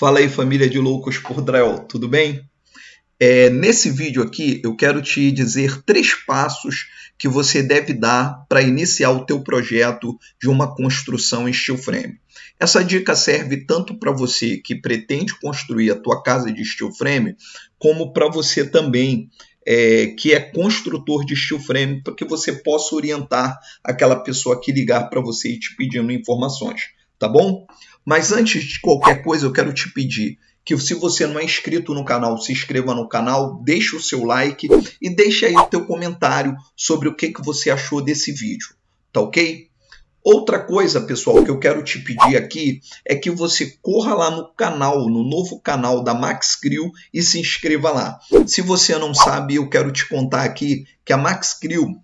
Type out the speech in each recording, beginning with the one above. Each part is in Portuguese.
Fala aí família de loucos por drywall, tudo bem? É, nesse vídeo aqui eu quero te dizer três passos que você deve dar para iniciar o teu projeto de uma construção em steel frame. Essa dica serve tanto para você que pretende construir a tua casa de steel frame, como para você também é, que é construtor de steel frame, para que você possa orientar aquela pessoa que ligar para você e te pedindo informações, tá bom? Mas antes de qualquer coisa, eu quero te pedir que se você não é inscrito no canal, se inscreva no canal, deixe o seu like e deixe aí o teu comentário sobre o que, que você achou desse vídeo, tá ok? Outra coisa, pessoal, que eu quero te pedir aqui é que você corra lá no canal, no novo canal da Max Crew e se inscreva lá. Se você não sabe, eu quero te contar aqui que a Max Crew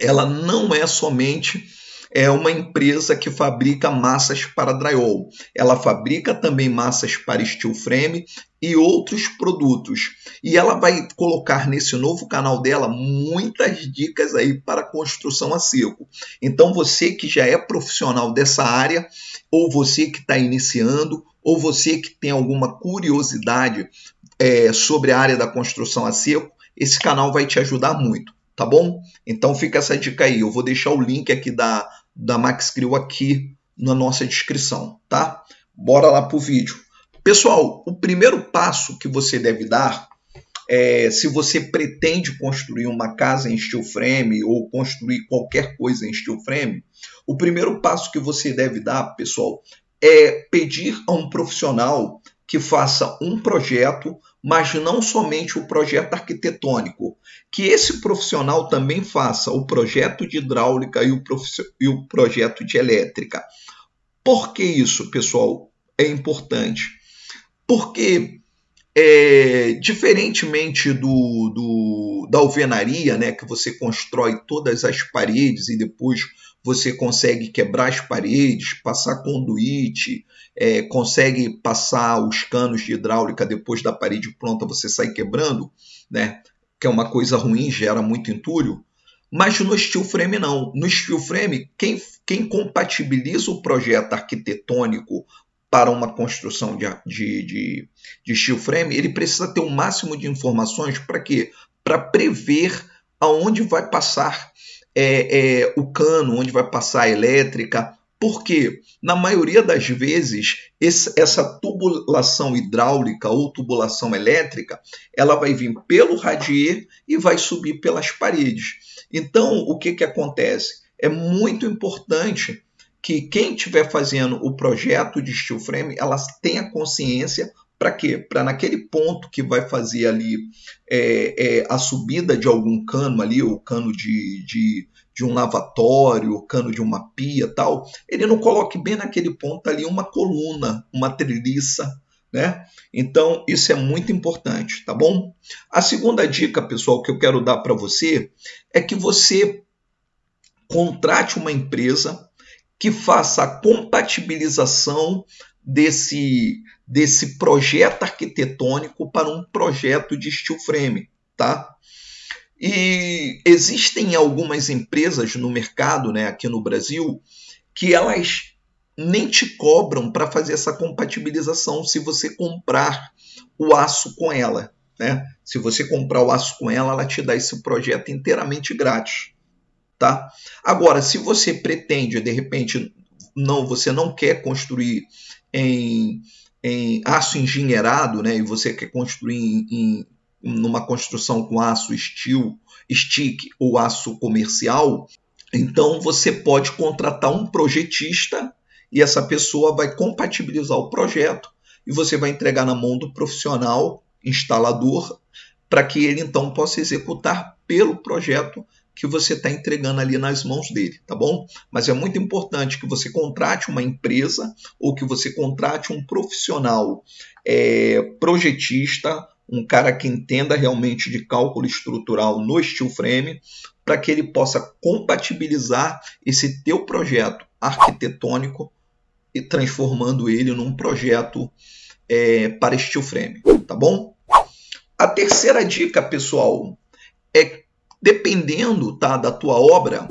ela não é somente é uma empresa que fabrica massas para drywall. Ela fabrica também massas para steel frame e outros produtos. E ela vai colocar nesse novo canal dela muitas dicas aí para construção a seco. Então você que já é profissional dessa área, ou você que está iniciando, ou você que tem alguma curiosidade é, sobre a área da construção a seco, esse canal vai te ajudar muito, tá bom? Então fica essa dica aí. Eu vou deixar o link aqui da, da Max Crew aqui na nossa descrição, tá? Bora lá para o vídeo. Pessoal, o primeiro passo que você deve dar é, se você pretende construir uma casa em steel frame ou construir qualquer coisa em steel frame, o primeiro passo que você deve dar, pessoal, é pedir a um profissional que faça um projeto, mas não somente o projeto arquitetônico, que esse profissional também faça o projeto de hidráulica e o, e o projeto de elétrica. Por que isso, pessoal, é importante? Porque, é, diferentemente do, do, da alvenaria, né, que você constrói todas as paredes e depois você consegue quebrar as paredes, passar conduíte, é, consegue passar os canos de hidráulica depois da parede pronta, você sai quebrando, né? que é uma coisa ruim, gera muito entulho. Mas no steel frame não. No steel frame, quem, quem compatibiliza o projeto arquitetônico para uma construção de, de, de, de steel frame, ele precisa ter o um máximo de informações para quê? Para prever aonde vai passar é, é, o cano, onde vai passar a elétrica, porque, na maioria das vezes, esse, essa tubulação hidráulica ou tubulação elétrica, ela vai vir pelo radier e vai subir pelas paredes. Então, o que, que acontece? É muito importante que quem estiver fazendo o projeto de steel frame, ela tenha consciência para quê? Para naquele ponto que vai fazer ali é, é, a subida de algum cano ali, o cano de, de, de um lavatório, o cano de uma pia tal, ele não coloque bem naquele ponto ali uma coluna, uma treliça, né? Então, isso é muito importante, tá bom? A segunda dica, pessoal, que eu quero dar para você é que você contrate uma empresa que faça a compatibilização desse, desse projeto arquitetônico para um projeto de steel frame, tá? E existem algumas empresas no mercado, né, aqui no Brasil, que elas nem te cobram para fazer essa compatibilização se você comprar o aço com ela. Né? Se você comprar o aço com ela, ela te dá esse projeto inteiramente grátis. Tá? Agora, se você pretende, de repente, não, você não quer construir em, em aço engenheirado, né, e você quer construir em, em numa construção com aço steel, stick ou aço comercial, então você pode contratar um projetista e essa pessoa vai compatibilizar o projeto e você vai entregar na mão do profissional instalador para que ele então possa executar pelo projeto que você está entregando ali nas mãos dele, tá bom? Mas é muito importante que você contrate uma empresa ou que você contrate um profissional é, projetista, um cara que entenda realmente de cálculo estrutural no steel frame, para que ele possa compatibilizar esse teu projeto arquitetônico e transformando ele num projeto é, para steel frame, tá bom? A terceira dica, pessoal, é dependendo tá, da tua obra,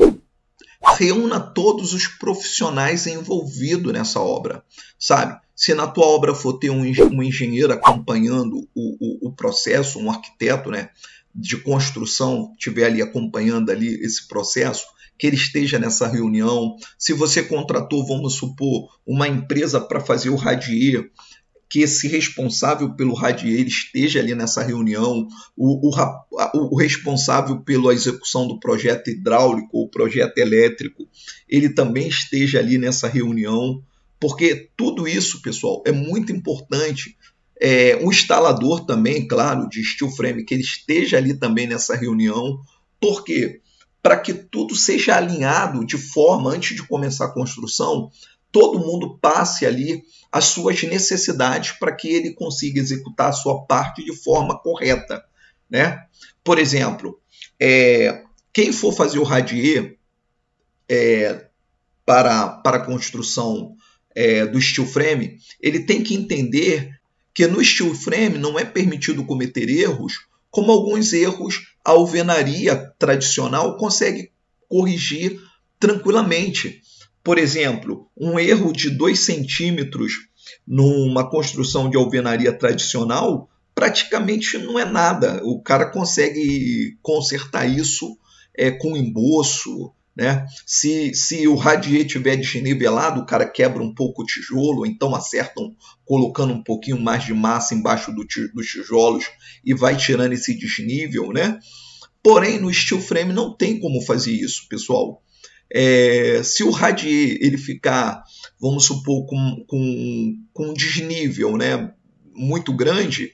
reúna todos os profissionais envolvidos nessa obra, sabe? Se na tua obra for ter um, um engenheiro acompanhando o, o, o, processo, um arquiteto, né, de construção, estiver ali acompanhando ali esse processo, que ele esteja nessa reunião. Se você contratou, vamos supor, uma empresa para fazer o radier, que esse responsável pelo radier esteja ali nessa reunião, o, o, o, responsável pela execução do projeto hidráulico ou projeto elétrico, ele também esteja ali nessa reunião, porque tudo isso, pessoal, é muito importante. É, o instalador também, claro, de steel frame, que ele esteja ali também nessa reunião, porque para que tudo seja alinhado de forma, antes de começar a construção, todo mundo passe ali as suas necessidades para que ele consiga executar a sua parte de forma correta. Né? Por exemplo, é, quem for fazer o radier é, para, para a construção é, do steel frame, ele tem que entender que no steel frame não é permitido cometer erros, como alguns erros a alvenaria tradicional consegue corrigir tranquilamente. Por exemplo, um erro de 2 centímetros numa construção de alvenaria tradicional praticamente não é nada. O cara consegue consertar isso é, com emboço. Né? Se, se o radier estiver desnivelado, o cara quebra um pouco o tijolo, então acertam colocando um pouquinho mais de massa embaixo do, dos tijolos e vai tirando esse desnível. Né? Porém, no steel frame não tem como fazer isso, pessoal. É, se o radier ele ficar, vamos supor, com, com, com um desnível né, muito grande,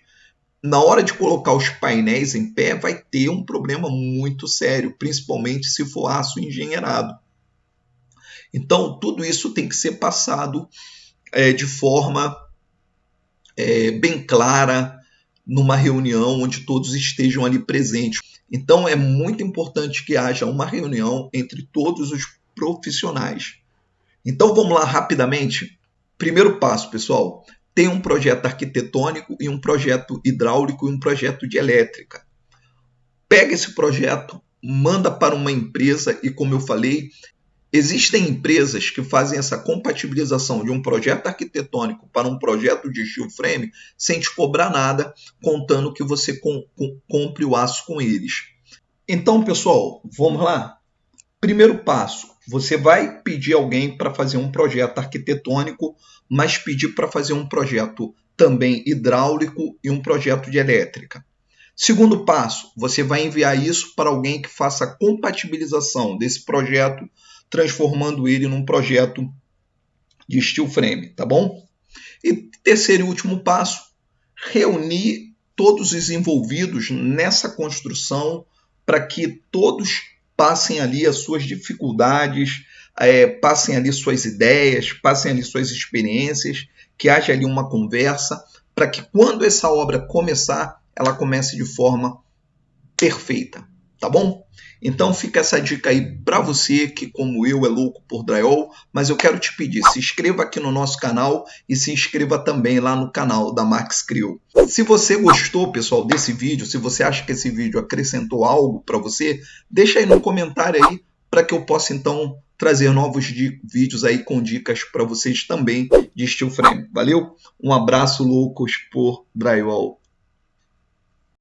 na hora de colocar os painéis em pé, vai ter um problema muito sério, principalmente se for aço engenheirado. Então, tudo isso tem que ser passado é, de forma é, bem clara numa reunião onde todos estejam ali presentes. Então, é muito importante que haja uma reunião entre todos os profissionais. Então, vamos lá rapidamente. Primeiro passo, pessoal: tem um projeto arquitetônico e um projeto hidráulico e um projeto de elétrica. Pega esse projeto, manda para uma empresa e, como eu falei, Existem empresas que fazem essa compatibilização de um projeto arquitetônico para um projeto de steel frame sem te cobrar nada, contando que você com, com, compre o aço com eles. Então, pessoal, vamos lá? Primeiro passo: você vai pedir alguém para fazer um projeto arquitetônico, mas pedir para fazer um projeto também hidráulico e um projeto de elétrica. Segundo passo, você vai enviar isso para alguém que faça a compatibilização desse projeto transformando ele num projeto de steel frame, tá bom? E terceiro e último passo, reunir todos os envolvidos nessa construção para que todos passem ali as suas dificuldades, é, passem ali suas ideias, passem ali suas experiências, que haja ali uma conversa, para que quando essa obra começar, ela comece de forma perfeita, tá bom? Então fica essa dica aí para você que, como eu, é louco por drywall, mas eu quero te pedir, se inscreva aqui no nosso canal e se inscreva também lá no canal da Max Crew. Se você gostou, pessoal, desse vídeo, se você acha que esse vídeo acrescentou algo para você, deixa aí no comentário aí para que eu possa então trazer novos vídeos aí com dicas para vocês também de steel frame. Valeu? Um abraço loucos por drywall.